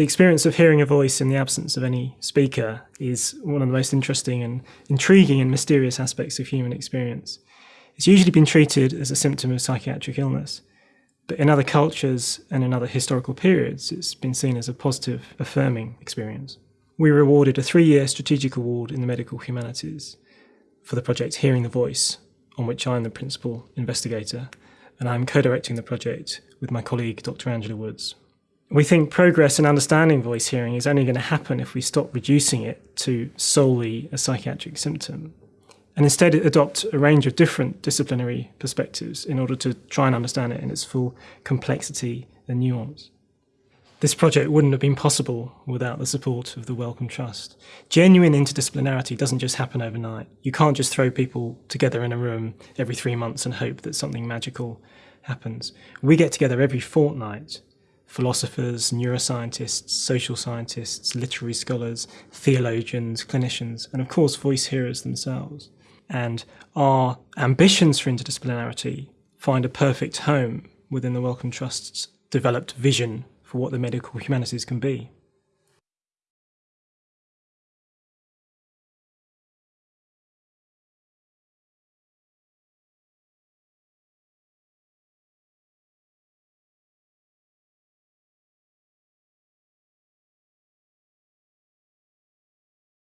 The experience of hearing a voice in the absence of any speaker is one of the most interesting and intriguing and mysterious aspects of human experience. It's usually been treated as a symptom of psychiatric illness, but in other cultures and in other historical periods, it's been seen as a positive, affirming experience. We were awarded a three-year strategic award in the medical humanities for the project Hearing the Voice, on which I'm the principal investigator, and I'm co-directing the project with my colleague Dr Angela Woods. We think progress in understanding voice hearing is only going to happen if we stop reducing it to solely a psychiatric symptom and instead adopt a range of different disciplinary perspectives in order to try and understand it in its full complexity and nuance. This project wouldn't have been possible without the support of the Wellcome Trust. Genuine interdisciplinarity doesn't just happen overnight. You can't just throw people together in a room every three months and hope that something magical happens. We get together every fortnight philosophers, neuroscientists, social scientists, literary scholars, theologians, clinicians, and of course voice hearers themselves. And our ambitions for interdisciplinarity find a perfect home within the Wellcome Trust's developed vision for what the medical humanities can be.